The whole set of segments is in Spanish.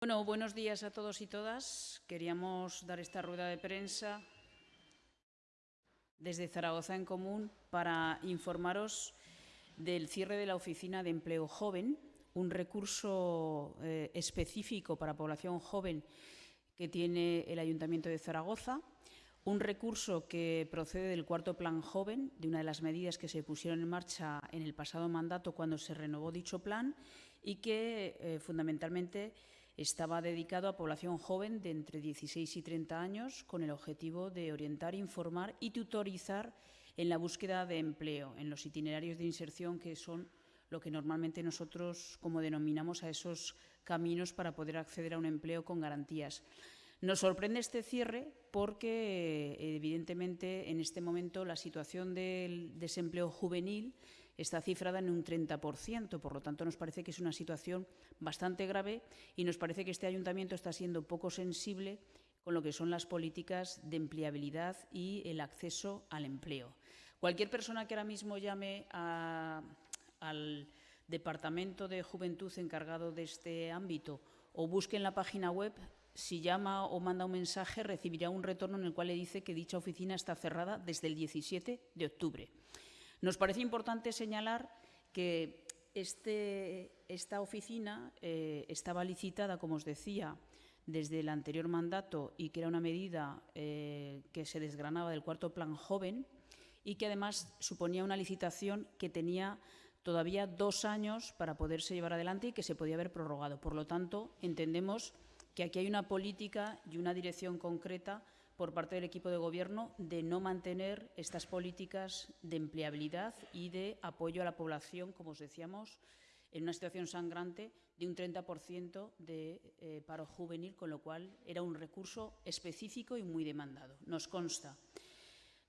Bueno, buenos días a todos y todas. Queríamos dar esta rueda de prensa desde Zaragoza en Común para informaros del cierre de la Oficina de Empleo Joven, un recurso eh, específico para población joven que tiene el Ayuntamiento de Zaragoza, un recurso que procede del cuarto Plan Joven, de una de las medidas que se pusieron en marcha en el pasado mandato cuando se renovó dicho plan y que eh, fundamentalmente estaba dedicado a población joven de entre 16 y 30 años con el objetivo de orientar, informar y tutorizar en la búsqueda de empleo, en los itinerarios de inserción que son lo que normalmente nosotros como denominamos a esos caminos para poder acceder a un empleo con garantías. Nos sorprende este cierre porque, evidentemente, en este momento la situación del desempleo juvenil está cifrada en un 30%. Por lo tanto, nos parece que es una situación bastante grave y nos parece que este ayuntamiento está siendo poco sensible con lo que son las políticas de empleabilidad y el acceso al empleo. Cualquier persona que ahora mismo llame al Departamento de Juventud encargado de este ámbito o busque en la página web, si llama o manda un mensaje, recibirá un retorno en el cual le dice que dicha oficina está cerrada desde el 17 de octubre. Nos parece importante señalar que este, esta oficina eh, estaba licitada, como os decía, desde el anterior mandato y que era una medida eh, que se desgranaba del cuarto plan joven y que además suponía una licitación que tenía todavía dos años para poderse llevar adelante y que se podía haber prorrogado. Por lo tanto, entendemos que aquí hay una política y una dirección concreta por parte del equipo de Gobierno de no mantener estas políticas de empleabilidad y de apoyo a la población, como os decíamos, en una situación sangrante de un 30% de eh, paro juvenil, con lo cual era un recurso específico y muy demandado. Nos consta.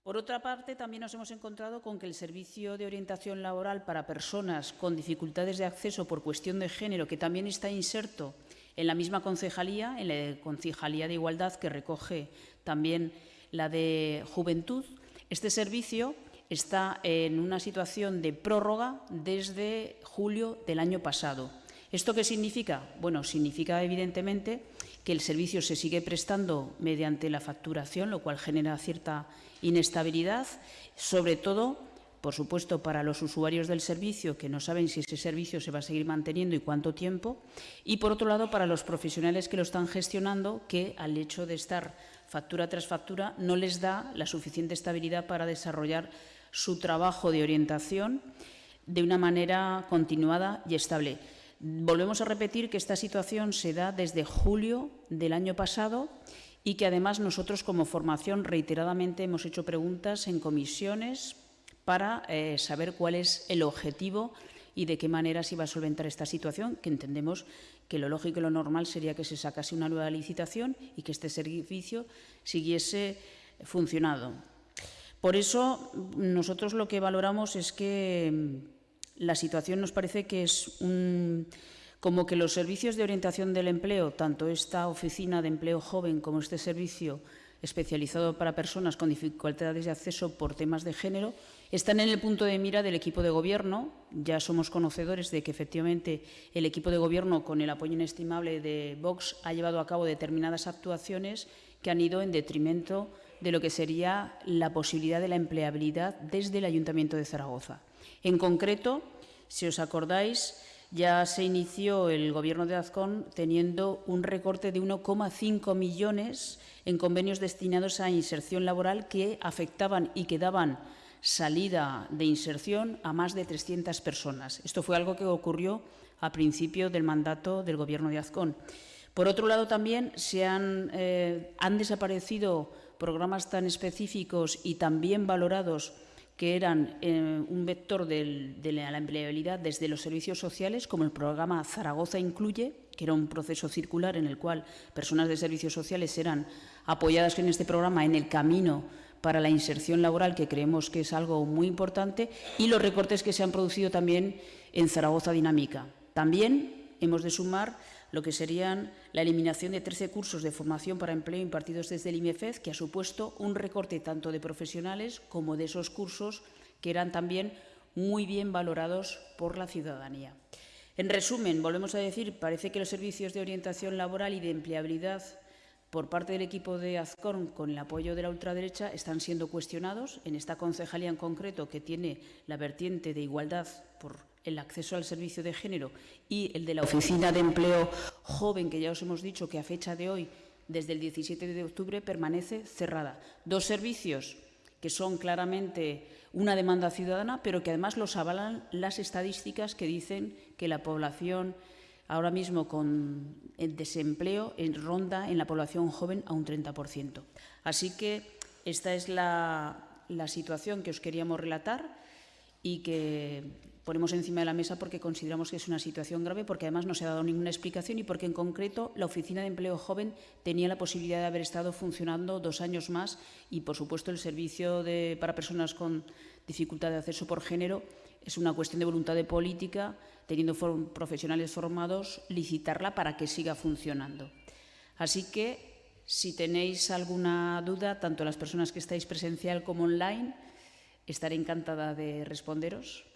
Por otra parte, también nos hemos encontrado con que el Servicio de Orientación Laboral para Personas con Dificultades de Acceso por cuestión de género, que también está inserto en la misma concejalía, en la Concejalía de Igualdad, que recoge también la de Juventud, este servicio está en una situación de prórroga desde julio del año pasado. ¿Esto qué significa? Bueno, significa evidentemente que el servicio se sigue prestando mediante la facturación, lo cual genera cierta inestabilidad, sobre todo por supuesto, para los usuarios del servicio que no saben si ese servicio se va a seguir manteniendo y cuánto tiempo, y por otro lado, para los profesionales que lo están gestionando, que al hecho de estar factura tras factura no les da la suficiente estabilidad para desarrollar su trabajo de orientación de una manera continuada y estable. Volvemos a repetir que esta situación se da desde julio del año pasado y que además nosotros como formación reiteradamente hemos hecho preguntas en comisiones, para eh, saber cuál es el objetivo y de qué manera se iba a solventar esta situación, que entendemos que lo lógico y lo normal sería que se sacase una nueva licitación y que este servicio siguiese funcionando. Por eso, nosotros lo que valoramos es que mm, la situación nos parece que es como que los servicios de orientación del empleo, tanto esta oficina de empleo joven como este servicio especializado para personas con dificultades de acceso por temas de género, están en el punto de mira del equipo de gobierno. Ya somos conocedores de que efectivamente el equipo de gobierno, con el apoyo inestimable de Vox, ha llevado a cabo determinadas actuaciones que han ido en detrimento de lo que sería la posibilidad de la empleabilidad desde el Ayuntamiento de Zaragoza. En concreto, si os acordáis, ya se inició el Gobierno de Azcón teniendo un recorte de 1,5 millones en convenios destinados a inserción laboral que afectaban y que daban salida de inserción a más de 300 personas. Esto fue algo que ocurrió a principio del mandato del Gobierno de Azcón. Por otro lado, también se han, eh, han desaparecido programas tan específicos y también valorados que eran eh, un vector de la empleabilidad desde los servicios sociales, como el programa Zaragoza Incluye, que era un proceso circular en el cual personas de servicios sociales eran apoyadas en este programa en el camino para la inserción laboral, que creemos que es algo muy importante, y los recortes que se han producido también en Zaragoza Dinámica. También hemos de sumar lo que serían la eliminación de 13 cursos de formación para empleo impartidos desde el IMEFEZ, que ha supuesto un recorte tanto de profesionales como de esos cursos que eran también muy bien valorados por la ciudadanía. En resumen, volvemos a decir, parece que los servicios de orientación laboral y de empleabilidad por parte del equipo de Azcorn, con el apoyo de la ultraderecha, están siendo cuestionados. En esta concejalía en concreto, que tiene la vertiente de igualdad por el acceso al servicio de género y el de la Oficina de Empleo Joven, que ya os hemos dicho que a fecha de hoy, desde el 17 de octubre, permanece cerrada. Dos servicios que son claramente una demanda ciudadana, pero que además los avalan las estadísticas que dicen que la población ahora mismo con el desempleo en ronda en la población joven a un 30%. Así que esta es la, la situación que os queríamos relatar y que ponemos encima de la mesa porque consideramos que es una situación grave, porque además no se ha dado ninguna explicación y porque en concreto la Oficina de Empleo Joven tenía la posibilidad de haber estado funcionando dos años más y, por supuesto, el servicio de, para personas con dificultad de acceso por género es una cuestión de voluntad de política teniendo profesionales formados, licitarla para que siga funcionando. Así que, si tenéis alguna duda, tanto las personas que estáis presencial como online, estaré encantada de responderos.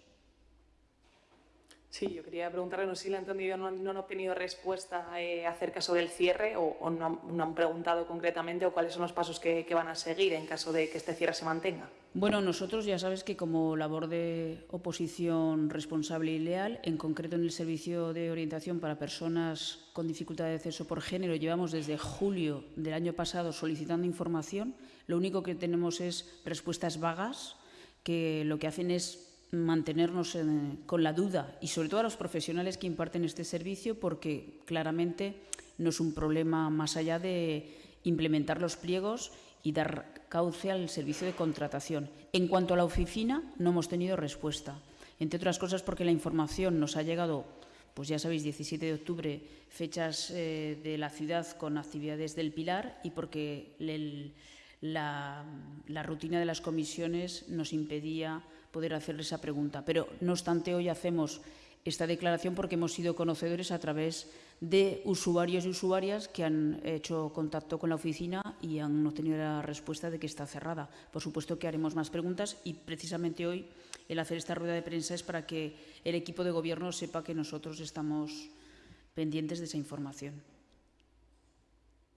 Sí, yo quería preguntarle, no sé si lo han entendido, no, no han obtenido respuesta eh, acerca sobre el cierre o, o no, han, no, han, preguntado concretamente o cuáles son los pasos que, que, van a seguir en caso de que este cierre se mantenga. Bueno, nosotros ya sabes que como labor de oposición responsable y leal, en concreto en el servicio de orientación para personas con dificultad de acceso por género, llevamos desde julio del año pasado solicitando información. Lo único que tenemos es respuestas vagas que lo que hacen es mantenernos en, con la duda y sobre todo a los profesionales que imparten este servicio porque claramente no es un problema más allá de implementar los pliegos y dar cauce al servicio de contratación. En cuanto a la oficina, no hemos tenido respuesta, entre otras cosas porque la información nos ha llegado, pues ya sabéis, 17 de octubre, fechas eh, de la ciudad con actividades del Pilar y porque la rutina de las comisiones nos impedía poder hacerle esa pregunta. Pero, no obstante, hoy hacemos esta declaración porque hemos sido conocedores a través de usuarios y usuarias que han hecho contacto con la oficina y han obtenido la respuesta de que está cerrada. Por supuesto que haremos más preguntas y precisamente hoy el hacer esta rueda de prensa es para que el equipo de gobierno sepa que nosotros estamos pendientes de esa información.